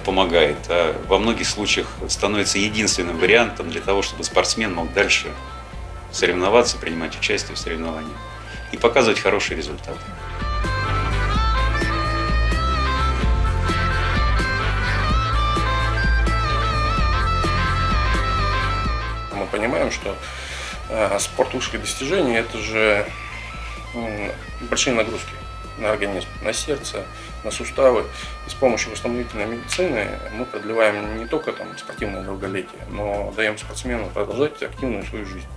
помогает, а во многих случаях становится единственным вариантом для того, чтобы спортсмен мог дальше соревноваться, принимать участие в соревнованиях и показывать хорошие результаты. Мы понимаем, что э, спорт высших достижений – это же большие нагрузки на организм, на сердце, на суставы. И с помощью восстановительной медицины мы продлеваем не только там, спортивное долголетие, но даем спортсмену продолжать активную свою жизнь.